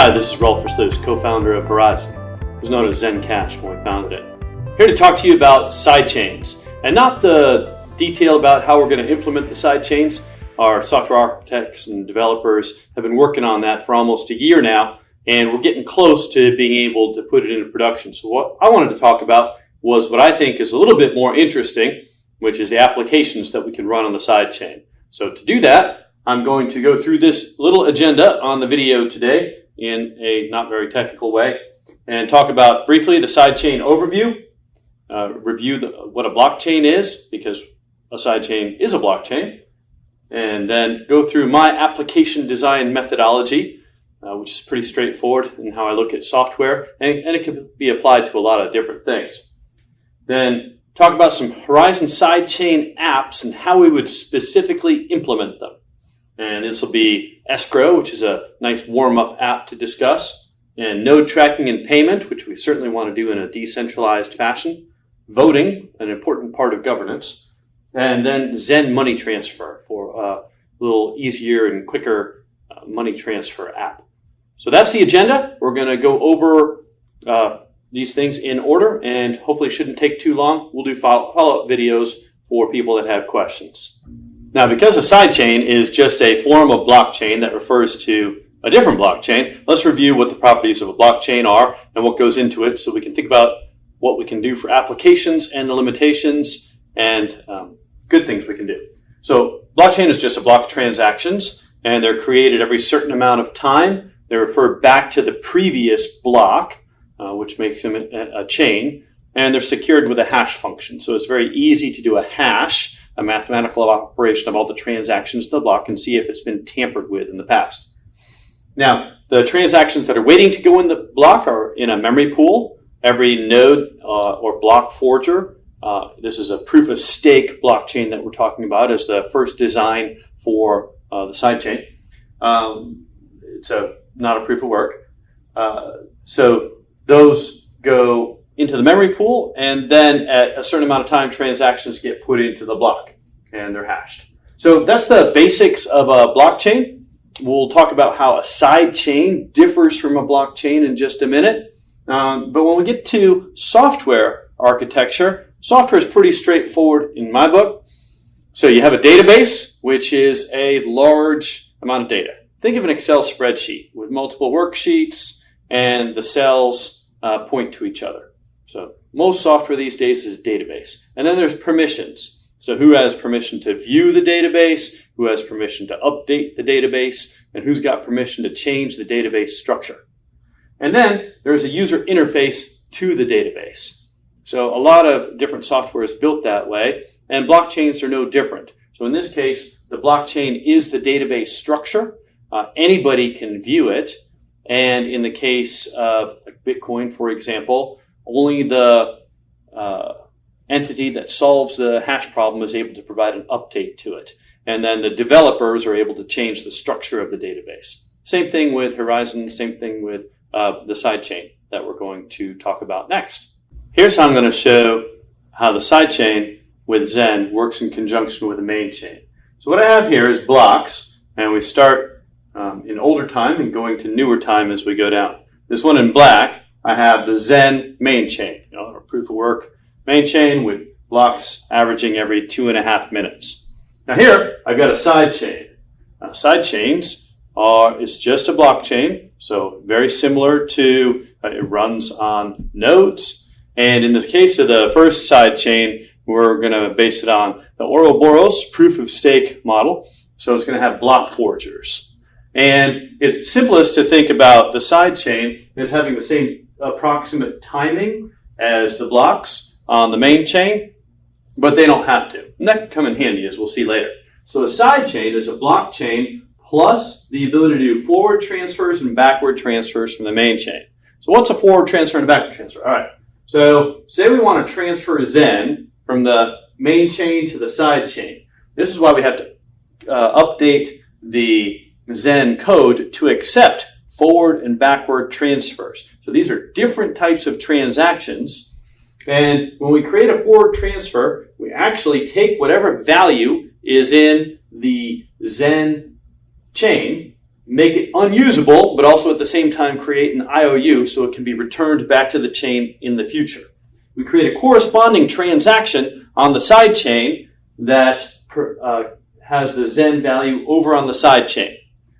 Hi, this is Rolf Versluis, co-founder of Horizen, It was known as Zencash when we founded it. Here to talk to you about sidechains, and not the detail about how we're going to implement the sidechains. Our software architects and developers have been working on that for almost a year now, and we're getting close to being able to put it into production. So what I wanted to talk about was what I think is a little bit more interesting, which is the applications that we can run on the sidechain. So to do that, I'm going to go through this little agenda on the video today in a not very technical way and talk about briefly the sidechain overview, uh, review the, what a blockchain is because a sidechain is a blockchain, and then go through my application design methodology, uh, which is pretty straightforward in how I look at software, and, and it can be applied to a lot of different things. Then talk about some Horizen sidechain apps and how we would specifically implement them. And this will be Escrow, which is a nice warm-up app to discuss, and node tracking and payment, which we certainly want to do in a decentralized fashion, voting, an important part of governance, and then Zen money transfer for a little easier and quicker uh, money transfer app. So that's the agenda. We're going to go over uh, these things in order and hopefully shouldn't take too long. We'll do follow-up videos for people that have questions. Now, because a sidechain is just a form of blockchain that refers to a different blockchain, let's review what the properties of a blockchain are and what goes into it so we can think about what we can do for applications and the limitations and um, good things we can do. So blockchain is just a block of transactions and they're created every certain amount of time. They refer back to the previous block, uh, which makes them a, a chain, and they're secured with a hash function. So it's very easy to do a hash a mathematical operation of all the transactions in the block and see if it's been tampered with in the past. Now, the transactions that are waiting to go in the block are in a memory pool. Every node uh, or block forger, uh, this is a proof of stake blockchain that we're talking about as the first design for uh, the sidechain. Um, it's a, not a proof of work. Uh, so those go into the memory pool, and then at a certain amount of time, transactions get put into the block, and they're hashed. So that's the basics of a blockchain. We'll talk about how a side chain differs from a blockchain in just a minute. Um, but when we get to software architecture, software is pretty straightforward in my book. So you have a database, which is a large amount of data. Think of an Excel spreadsheet with multiple worksheets and the cells uh, point to each other. So most software these days is a database. And then there's permissions. So who has permission to view the database, who has permission to update the database, and who's got permission to change the database structure. And then there's a user interface to the database. So a lot of different software is built that way, and blockchains are no different. So in this case, the blockchain is the database structure. Uh, anybody can view it. And in the case of Bitcoin, for example, only the uh, entity that solves the hash problem is able to provide an update to it. And then the developers are able to change the structure of the database. Same thing with Horizen, same thing with uh, the sidechain that we're going to talk about next. Here's how I'm going to show how the sidechain with Zen works in conjunction with the main chain. So what I have here is blocks, and we start um, in older time and going to newer time as we go down. This one in black I have the Zen main chain, you know, or proof of work main chain with blocks averaging every two and a half minutes. Now here, I've got a side chain. Now, side chains are, is just a blockchain, so very similar to, uh, it runs on nodes. And in the case of the first side chain, we're going to base it on the Ouroboros proof of stake model. So it's going to have block forgers. And it's simplest to think about the side chain as having the same approximate timing as the blocks on the main chain, but they don't have to. And that can come in handy as we'll see later. So a side chain is a block chain plus the ability to do forward transfers and backward transfers from the main chain. So what's a forward transfer and a backward transfer? All right. So say we want to transfer Zen from the main chain to the side chain. This is why we have to uh, update the Zen code to accept forward and backward transfers. So these are different types of transactions. And when we create a forward transfer, we actually take whatever value is in the Zen chain, make it unusable, but also at the same time create an IOU so it can be returned back to the chain in the future. We create a corresponding transaction on the side chain that uh, has the Zen value over on the side chain.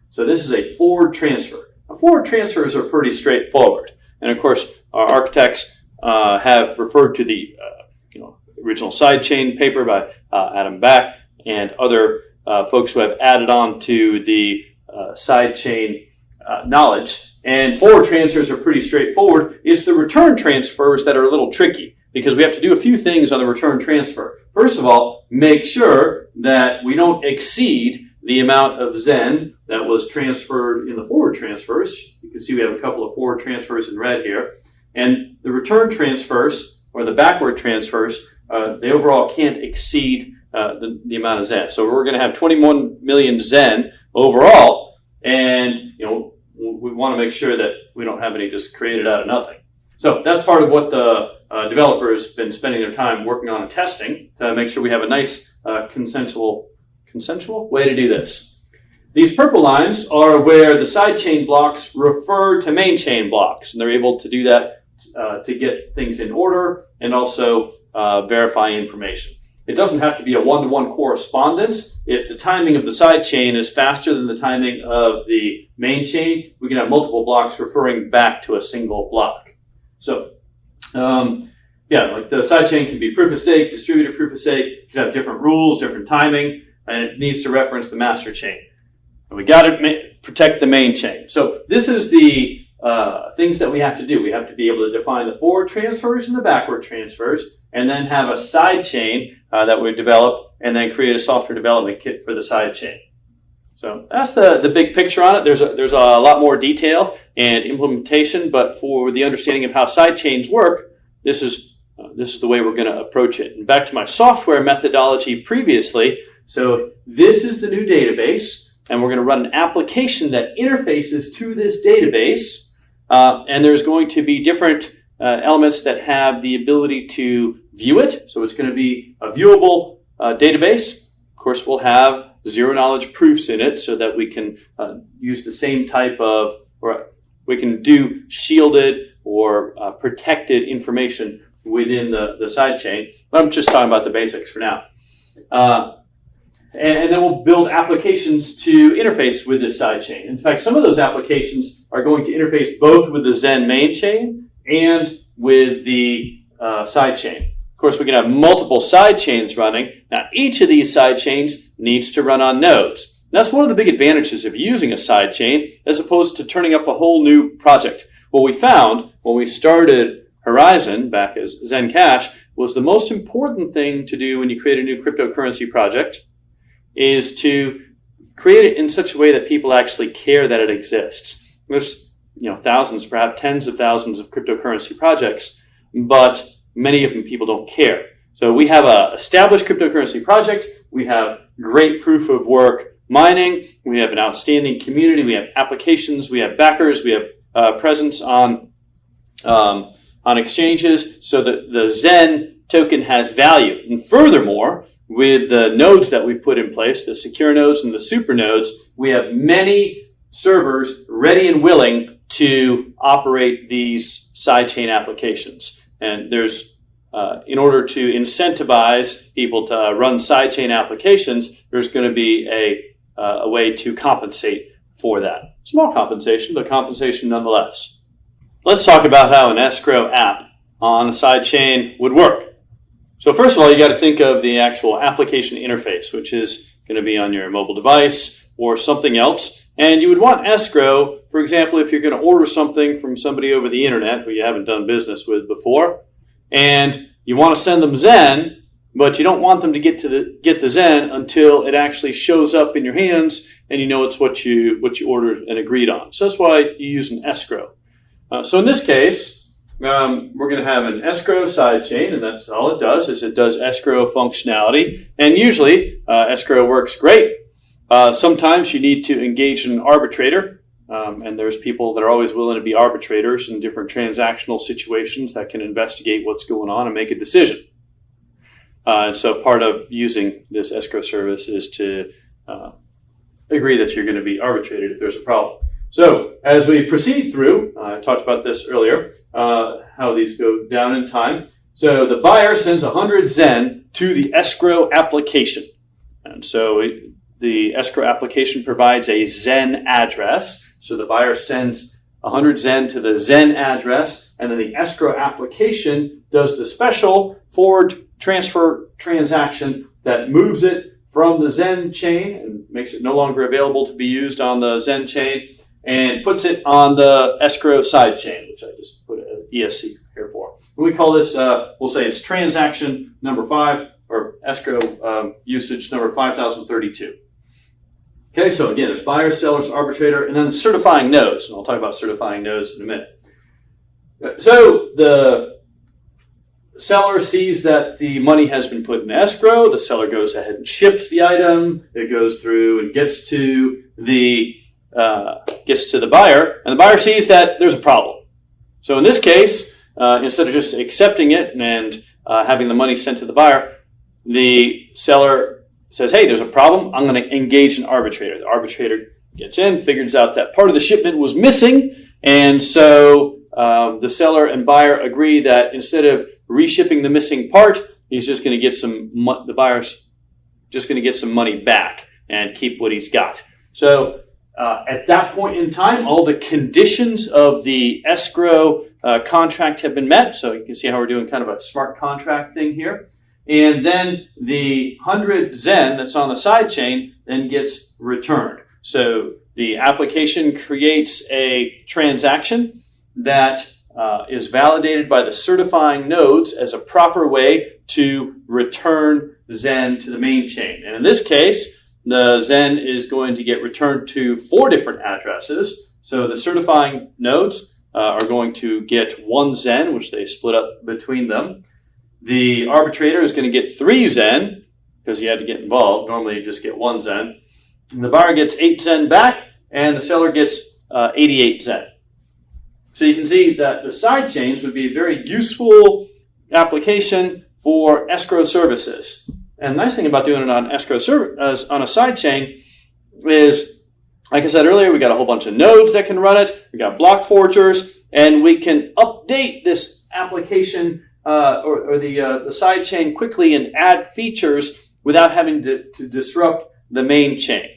So this is a forward transfer. Forward transfers are pretty straightforward. And of course, our architects uh, have referred to the uh, you know, original sidechain paper by uh, Adam Back and other uh, folks who have added on to the uh, sidechain uh, knowledge. And forward transfers are pretty straightforward. It's the return transfers that are a little tricky because we have to do a few things on the return transfer. First of all, make sure that we don't exceed the amount of Zen that was transferred in the forward transfers. You can see we have a couple of forward transfers in red here. And the return transfers, or the backward transfers, uh, they overall can't exceed uh, the, the amount of Zen. So we're going to have 21 million Zen overall, and you know we want to make sure that we don't have any just created out of nothing. So that's part of what the uh, developers been spending their time working on and testing to make sure we have a nice uh, consensual consensual way to do this. These purple lines are where the sidechain blocks refer to main chain blocks, and they're able to do that uh, to get things in order and also uh, verify information. It doesn't have to be a one-to-one correspondence. If the timing of the side chain is faster than the timing of the main chain, we can have multiple blocks referring back to a single block. So, um, yeah, like the side chain can be proof of stake, distributed proof of stake. Can have different rules, different timing, and it needs to reference the master chain. And we got to protect the main chain. So this is the uh, things that we have to do. We have to be able to define the forward transfers and the backward transfers, and then have a side chain uh, that we develop, and then create a software development kit for the side chain. So that's the, the big picture on it. There's a, there's a lot more detail and implementation, but for the understanding of how side chains work, this is, uh, this is the way we're going to approach it. And back to my software methodology previously, so this is the new database, and we're going to run an application that interfaces to this database uh, and there's going to be different uh, elements that have the ability to view it. So it's going to be a viewable uh, database. Of course, we'll have zero knowledge proofs in it so that we can uh, use the same type of, or we can do shielded or uh, protected information within the, the sidechain. But I'm just talking about the basics for now. Uh, and, and, then we'll build applications to interface with this sidechain. In fact, some of those applications are going to interface both with the Zen main chain and with the uh, sidechain. Of course, we can have multiple sidechains running. Now, each of these sidechains needs to run on nodes. that's one of the big advantages of using a sidechain as opposed to turning up a whole new project. What we found when we started Horizen back as Zencash was the most important thing to do when you create a new cryptocurrency project is to create it in such a way that people actually care that it exists. There's you know thousands, perhaps tens of thousands of cryptocurrency projects, but many of them people don't care. So we have a established cryptocurrency project. We have great proof of work mining. We have an outstanding community. We have applications. We have backers. We have uh, presence on um, on exchanges. So that the Zen token has value. And furthermore, with the nodes that we put in place, the secure nodes and the super nodes, we have many servers ready and willing to operate these sidechain applications. And there's, uh, in order to incentivize people to run sidechain applications, there's going to be a, uh, a way to compensate for that. Small compensation, but compensation nonetheless. Let's talk about how an escrow app on a sidechain would work. So first of all, you got to think of the actual application interface, which is going to be on your mobile device or something else. And you would want escrow, for example, if you're going to order something from somebody over the internet who you haven't done business with before, and you want to send them Zen, but you don't want them to get to the get the Zen until it actually shows up in your hands and you know it's what you what you ordered and agreed on. So that's why you use an escrow. Uh, so in this case, um, we're going to have an escrow sidechain, and that's all it does is it does escrow functionality. And usually, uh, escrow works great. Uh, sometimes you need to engage an arbitrator, um, and there's people that are always willing to be arbitrators in different transactional situations that can investigate what's going on and make a decision. Uh, and so part of using this escrow service is to uh, agree that you're going to be arbitrated if there's a problem. So as we proceed through, I talked about this earlier, uh, how these go down in time. So the buyer sends 100 Zen to the escrow application. And so it, the escrow application provides a Zen address. So the buyer sends 100 Zen to the Zen address, and then the escrow application does the special forward transfer transaction that moves it from the Zen chain and makes it no longer available to be used on the Zen chain and puts it on the escrow side chain, which I just put an ESC here for. We call this, uh, we'll say it's transaction number five or escrow um, usage number 5032. Okay, so again, there's buyers, sellers, arbitrator, and then certifying nodes. And I'll talk about certifying nodes in a minute. So the seller sees that the money has been put in escrow. The seller goes ahead and ships the item. It goes through and gets to the uh, gets to the buyer, and the buyer sees that there's a problem. So in this case, uh, instead of just accepting it and uh, having the money sent to the buyer, the seller says, hey, there's a problem. I'm going to engage an arbitrator. The arbitrator gets in, figures out that part of the shipment was missing. And so um, the seller and buyer agree that instead of reshipping the missing part, he's just going to get some, the buyer's just going to get some money back and keep what he's got. So uh, at that point in time, all the conditions of the escrow uh, contract have been met. So you can see how we're doing kind of a smart contract thing here. And then the 100 Zen that's on the side chain then gets returned. So the application creates a transaction that uh, is validated by the certifying nodes as a proper way to return Zen to the main chain. And in this case, the Zen is going to get returned to four different addresses. So the certifying nodes uh, are going to get one Zen, which they split up between them. The arbitrator is going to get three Zen because he had to get involved. Normally you just get one Zen. And the buyer gets eight Zen back and the seller gets uh, 88 Zen. So you can see that the side chains would be a very useful application for escrow services. And the nice thing about doing it on escrow service on a side chain is, like I said earlier, we got a whole bunch of nodes that can run it. We got block forgers, and we can update this application uh, or, or, the, uh, the side chain quickly and add features without having to, to disrupt the main chain.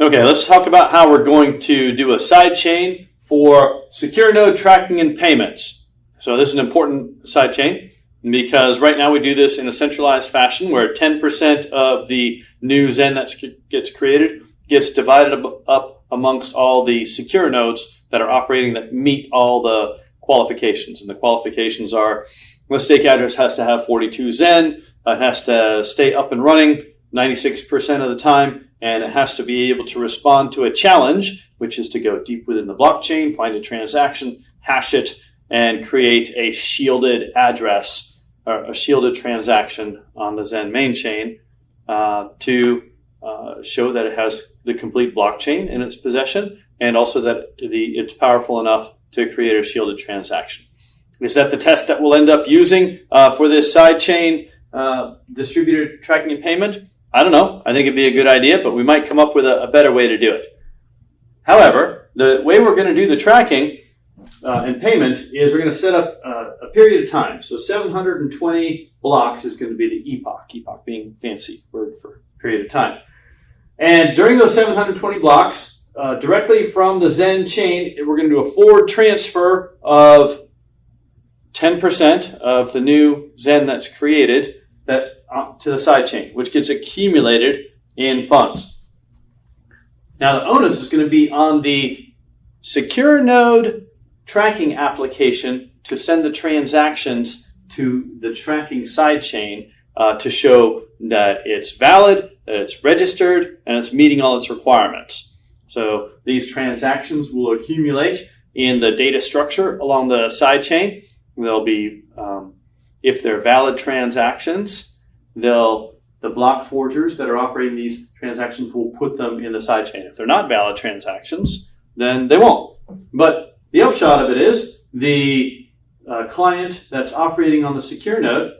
Okay, let's talk about how we're going to do a side chain for secure node tracking and payments. So this is an important side chain because right now we do this in a centralized fashion where 10% of the new Zen that gets created gets divided up amongst all the secure nodes that are operating that meet all the qualifications. And the qualifications are the stake address has to have 42 Zen, it has to stay up and running 96% of the time, and it has to be able to respond to a challenge, which is to go deep within the blockchain, find a transaction, hash it, and create a shielded address a shielded transaction on the Zen main chain uh, to uh, show that it has the complete blockchain in its possession and also that the, it's powerful enough to create a shielded transaction. Is that the test that we'll end up using uh, for this sidechain uh, distributed tracking and payment? I don't know. I think it'd be a good idea, but we might come up with a, a better way to do it. However, the way we're going to do the tracking uh, and payment is we're going to set up uh, period of time. So 720 blocks is going to be the epoch, epoch being fancy word for period of time. And during those 720 blocks, uh, directly from the Zen chain, we're going to do a forward transfer of 10% of the new Zen that's created that uh, to the sidechain, which gets accumulated in funds. Now the onus is going to be on the secure node tracking application to send the transactions to the tracking sidechain uh, to show that it's valid, that it's registered, and it's meeting all its requirements. So these transactions will accumulate in the data structure along the sidechain They'll be, um, if they're valid transactions, they'll the block forgers that are operating these transactions will put them in the sidechain. If they're not valid transactions, then they won't. But the upshot of it is the uh, client that's operating on the secure node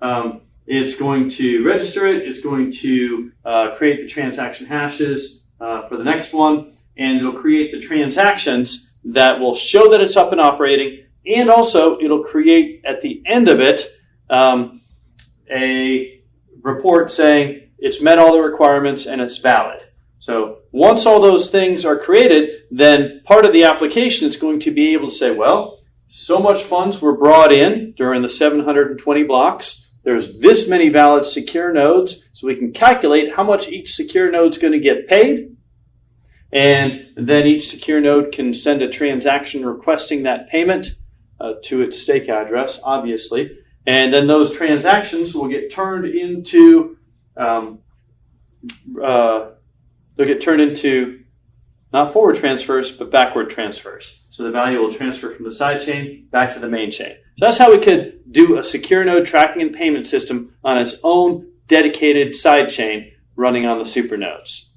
um, is going to register it, it's going to uh, create the transaction hashes, uh, for the next one, and it'll create the transactions that will show that it's up and operating, and also it'll create at the end of it um, a report saying it's met all the requirements and it's valid. So once all those things are created, then part of the application is going to be able to say, well, so much funds were brought in during the 720 blocks. There's this many valid secure nodes, so we can calculate how much each secure node is going to get paid. And then each secure node can send a transaction requesting that payment uh, to its stake address, obviously. And then those transactions will get turned into um, uh, they'll get turned into not forward transfers, but backward transfers. So the value will transfer from the side chain back to the main chain. So that's how we could do a secure node tracking and payment system on its own dedicated side chain running on the supernodes.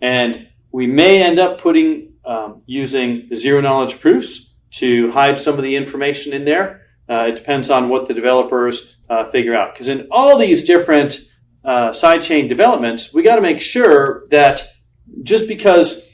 And we may end up putting um, using zero knowledge proofs to hide some of the information in there. Uh, it depends on what the developers uh, figure out. Because in all these different uh, sidechain developments, we got to make sure that just because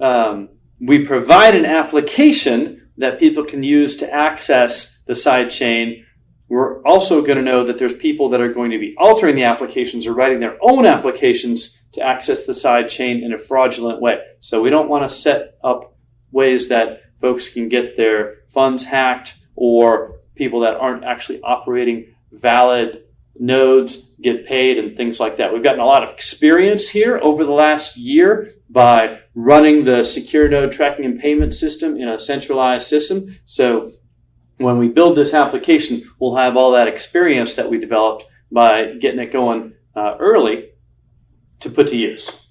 um, we provide an application that people can use to access the sidechain, we're also going to know that there's people that are going to be altering the applications or writing their own applications to access the sidechain in a fraudulent way. So we don't want to set up ways that folks can get their funds hacked or people that aren't actually operating valid nodes get paid and things like that. We've gotten a lot of experience here over the last year by running the secure node tracking and payment system in a centralized system. So when we build this application, we'll have all that experience that we developed by getting it going uh, early to put to use.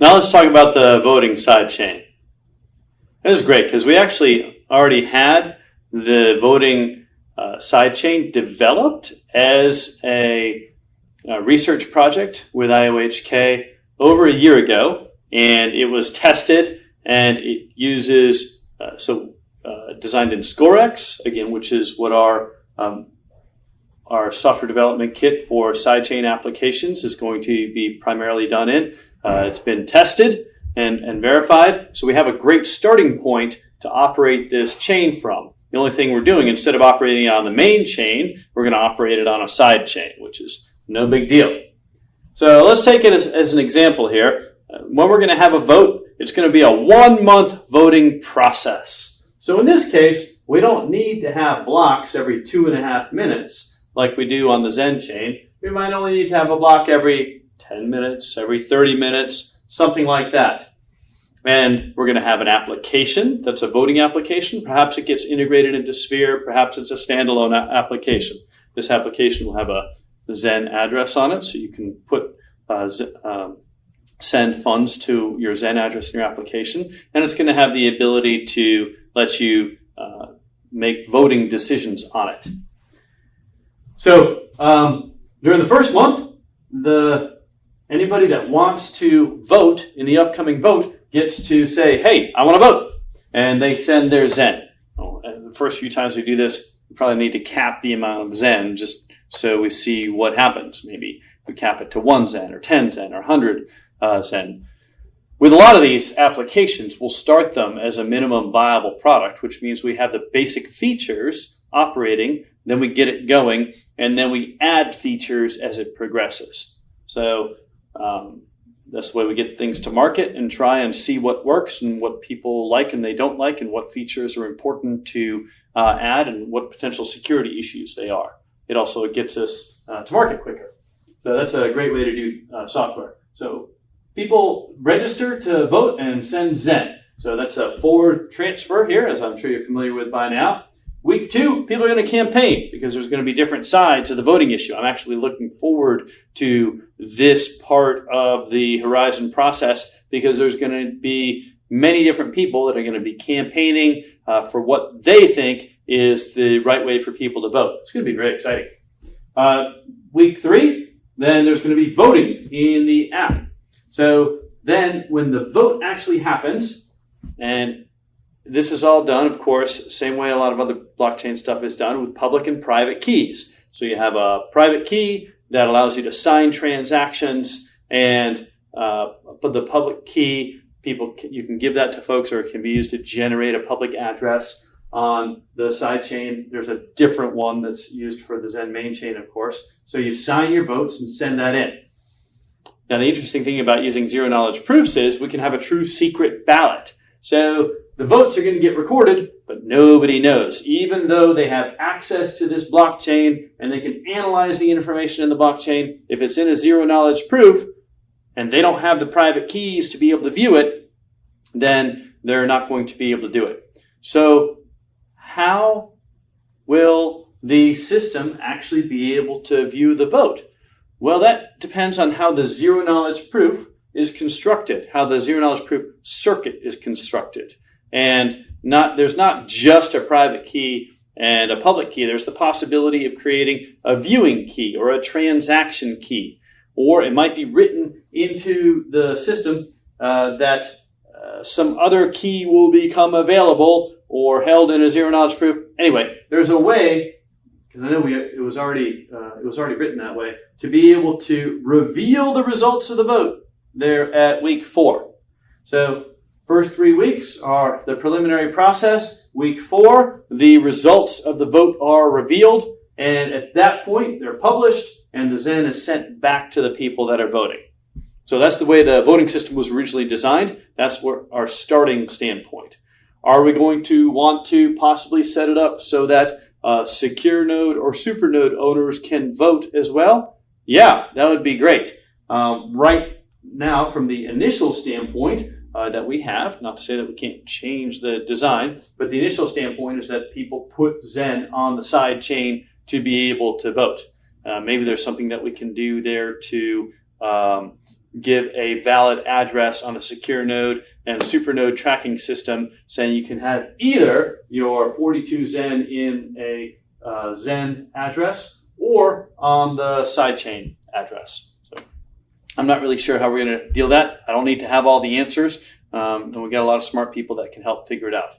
Now let's talk about the voting sidechain. This is great because we actually already had the voting uh, sidechain developed as a, a, research project with IOHK over a year ago, and it was tested and it uses uh, so uh, designed in Scorex again, which is what our um, our software development kit for sidechain applications is going to be primarily done in. Uh, it's been tested and, and verified, so we have a great starting point to operate this chain from. The only thing we're doing, instead of operating on the main chain, we're going to operate it on a side chain, which is no big deal. So let's take it as, as an example here. Uh, when we're going to have a vote, it's going to be a one month voting process. So in this case, we don't need to have blocks every two and a half minutes like we do on the Zen chain. We might only need to have a block every 10 minutes, every 30 minutes, something like that. And we're going to have an application that's a voting application. Perhaps it gets integrated into Sphere. Perhaps it's a standalone application. This application will have a Zen address on it, so you can put uh, um, send funds to your Zen address in your application. And it's going to have the ability to let you uh, make voting decisions on it. So um, during the first month, the anybody that wants to vote in the upcoming vote gets to say, hey, I want to vote. And they send their Zen. Well, the first few times we do this, we probably need to cap the amount of Zen just so we see what happens. Maybe we cap it to one Zen or 10 Zen or 100 uh, Zen. With a lot of these applications, we'll start them as a minimum viable product, which means we have the basic features operating, then we get it going, and then we add features as it progresses. So um, that's the way we get things to market and try and see what works and what people like and they don't like and what features are important to uh, add and what potential security issues they are. It also gets us uh, to market quicker. So that's a great way to do uh, software. So people register to vote and send Zen. So that's a forward transfer here, as I'm sure you're familiar with by now. Week two, people are going to campaign because there's going to be different sides of the voting issue. I'm actually looking forward to this part of the Horizen process because there's going to be many different people that are going to be campaigning uh, for what they think is the right way for people to vote. It's going to be very exciting. Uh, week three, then there's going to be voting in the app. So then when the vote actually happens, and this is all done, of course, same way a lot of other blockchain stuff is done with public and private keys. So you have a private key that allows you to sign transactions and uh, but the public key, people you can give that to folks, or it can be used to generate a public address on the side chain. There's a different one that's used for the Zen main chain, of course. So you sign your votes and send that in. Now, the interesting thing about using zero knowledge proofs is we can have a true secret ballot. So the votes are going to get recorded, but nobody knows. Even though they have access to this blockchain and they can analyze the information in the blockchain, if it's in a zero knowledge proof and they don't have the private keys to be able to view it, then they're not going to be able to do it. So how will the system actually be able to view the vote? Well, that depends on how the zero knowledge proof is constructed, how the zero knowledge proof circuit is constructed. And not there's not just a private key and a public key. There's the possibility of creating a viewing key or a transaction key. Or it might be written into the system uh, that uh, some other key will become available or held in a zero knowledge proof. Anyway, there's a way because I know we, it was already uh, it was already written that way to be able to reveal the results of the vote there at week four. So first three weeks are the preliminary process. Week four, the results of the vote are revealed, and at that point, they're published, and the Zen is sent back to the people that are voting. So that's the way the voting system was originally designed. That's our starting standpoint. Are we going to want to possibly set it up so that uh, secure node or super node owners can vote as well? Yeah, that would be great. Um, right now, from the initial standpoint uh, that we have, not to say that we can't change the design, but the initial standpoint is that people put Zen on the side chain to be able to vote. Uh, maybe there's something that we can do there to um, give a valid address on a secure node and super node tracking system saying you can have either your 42 Zen in a uh, Zen address or on the sidechain address. I'm not really sure how we're going to deal that. I don't need to have all the answers. Um, and we got a lot of smart people that can help figure it out.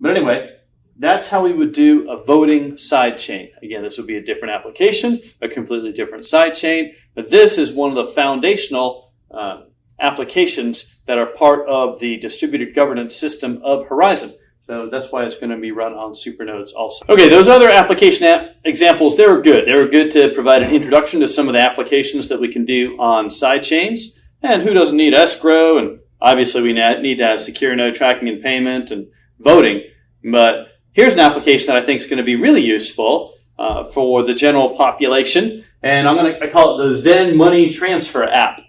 But anyway, that's how we would do a voting sidechain. Again, this would be a different application, a completely different sidechain. But this is one of the foundational uh, applications that are part of the distributed governance system of Horizen. So that's why it's going to be run on supernodes also. Okay, those other application app examples, they were good. They were good to provide an introduction to some of the applications that we can do on sidechains. And who doesn't need escrow? And obviously we need to have secure node tracking and payment and voting. But here's an application that I think is going to be really useful uh, for the general population. And I'm going to I call it the Zen Money Transfer app.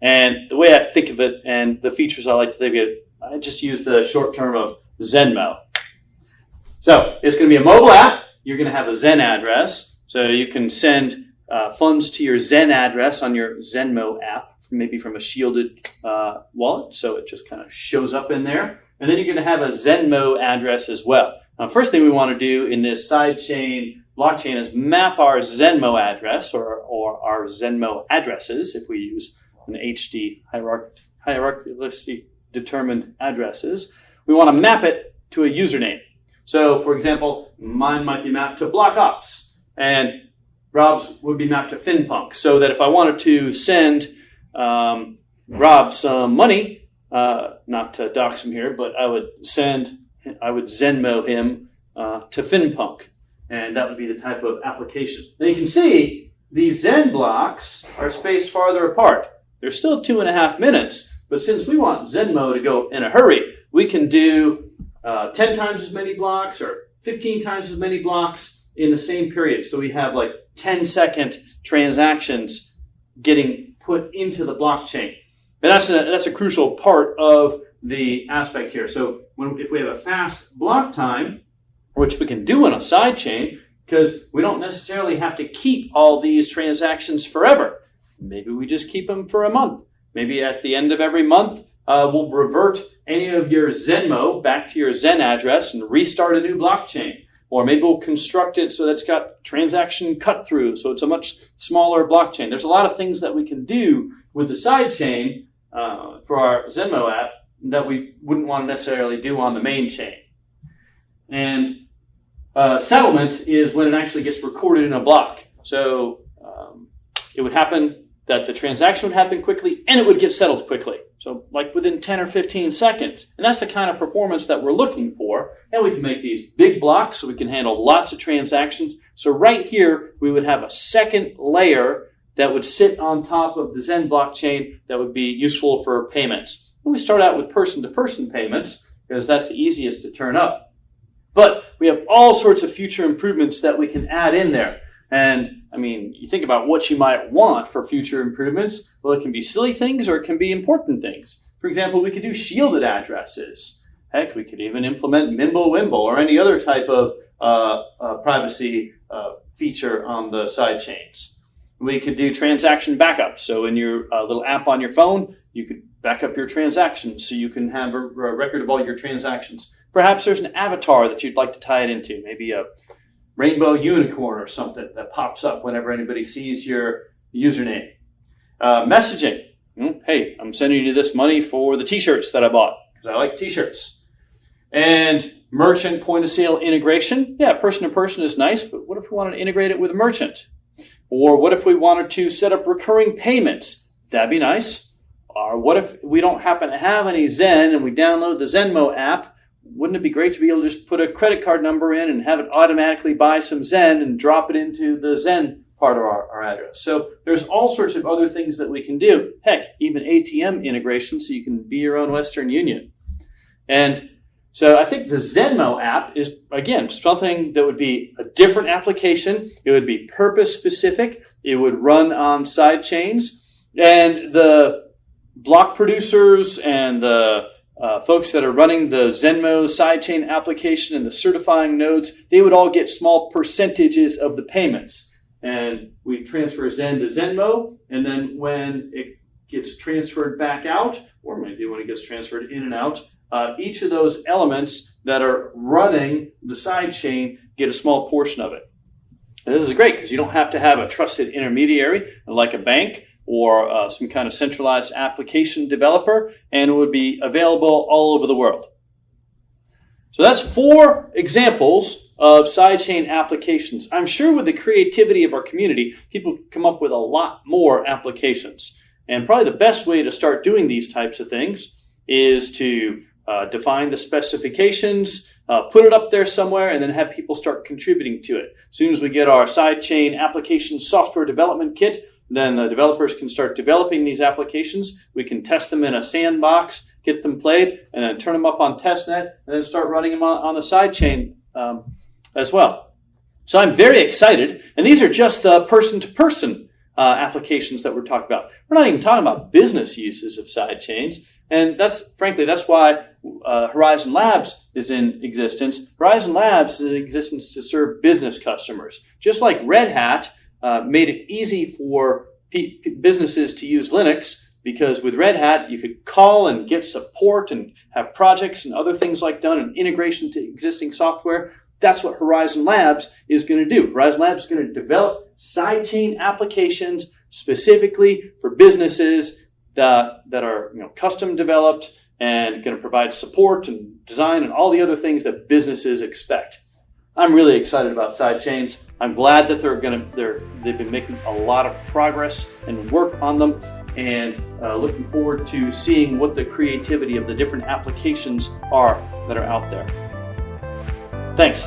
And the way I think of it and the features I like to think of it, I just use the short term of Zenmo. So it's going to be a mobile app. You're going to have a Zen address. So you can send uh, funds to your Zen address on your Zenmo app, maybe from a shielded uh, wallet. So it just kind of shows up in there. And then you're going to have a Zenmo address as well. Now, first thing we want to do in this sidechain blockchain is map our Zenmo address or, or our Zenmo addresses if we use an HD hierarch- hierarchically determined addresses we want to map it to a username. So, for example, mine might be mapped to BlockOps, and Rob's would be mapped to FinPunk. So that if I wanted to send um, Rob some money, uh, not to dox him here, but I would send, I would Zenmo him uh, to FinPunk, and that would be the type of application. Now you can see these Zen blocks are spaced farther apart. They're still two and a half minutes, but since we want Zenmo to go in a hurry, we can do uh, 10 times as many blocks or 15 times as many blocks in the same period. So we have like 10 second transactions getting put into the blockchain. And that's a, that's a crucial part of the aspect here. So when, if we have a fast block time, which we can do on a sidechain, because we don't necessarily have to keep all these transactions forever. Maybe we just keep them for a month. Maybe at the end of every month, uh, will revert any of your Zenmo back to your Zen address and restart a new blockchain. Or maybe we'll construct it so that it's got transaction cut through, so it's a much smaller blockchain. There's a lot of things that we can do with the sidechain uh, for our Zenmo app that we wouldn't want to necessarily do on the main chain. And uh, settlement is when it actually gets recorded in a block. So um, it would happen that the transaction would happen quickly and it would get settled quickly. So like within 10 or 15 seconds. And that's the kind of performance that we're looking for. And we can make these big blocks so we can handle lots of transactions. So right here, we would have a second layer that would sit on top of the Zen blockchain that would be useful for payments. And we start out with person-to-person payments because that's the easiest to turn up. But we have all sorts of future improvements that we can add in there. And I mean, you think about what you might want for future improvements. Well, it can be silly things or it can be important things. For example, we could do shielded addresses. Heck, we could even implement Mimblewimble or any other type of uh, uh, privacy uh, feature on the side chains. We could do transaction backup. So in your uh, little app on your phone, you could back up your transactions so you can have a, a record of all your transactions. Perhaps there's an avatar that you'd like to tie it into, maybe a rainbow unicorn or something that pops up whenever anybody sees your username. Uh, messaging. Hmm, hey, I'm sending you this money for the t-shirts that I bought because I like t-shirts. And merchant point of sale integration. Yeah, person to person is nice, but what if we wanted to integrate it with a merchant? Or what if we wanted to set up recurring payments? That'd be nice. Or what if we don't happen to have any Zen and we download the Zenmo app wouldn't it be great to be able to just put a credit card number in and have it automatically buy some Zen and drop it into the Zen part of our, our address? So there's all sorts of other things that we can do. Heck, even ATM integration so you can be your own Western Union. And so I think the Zenmo app is, again, something that would be a different application. It would be purpose specific. It would run on side chains. And the block producers and the uh, folks that are running the Zenmo sidechain application and the certifying nodes, they would all get small percentages of the payments. And we transfer Zen to Zenmo, and then when it gets transferred back out, or maybe when it gets transferred in and out, uh, each of those elements that are running the sidechain get a small portion of it. And this is great because you don't have to have a trusted intermediary like a bank or uh, some kind of centralized application developer, and it would be available all over the world. So that's four examples of sidechain applications. I'm sure with the creativity of our community, people come up with a lot more applications. And probably the best way to start doing these types of things is to uh, define the specifications, uh, put it up there somewhere, and then have people start contributing to it. As soon as we get our sidechain application software development kit, then the developers can start developing these applications. We can test them in a sandbox, get them played, and then turn them up on testnet, and then start running them on, on the sidechain um, as well. So I'm very excited, and these are just the person-to-person uh, applications that we're talking about. We're not even talking about business uses of sidechains, and that's frankly that's why uh, Horizen Labs is in existence. Horizen Labs is in existence to serve business customers, just like Red Hat uh, made it easy for businesses to use Linux because with Red Hat, you could call and get support and have projects and other things like done and integration to existing software. That's what Horizen Labs is going to do. Horizen Labs is going to develop sidechain applications specifically for businesses that, that are you know, custom developed and going to provide support and design and all the other things that businesses expect. I'm really excited about sidechains. I'm glad that they're to they're they've been making a lot of progress and work on them, and uh, looking forward to seeing what the creativity of the different applications are that are out there. Thanks.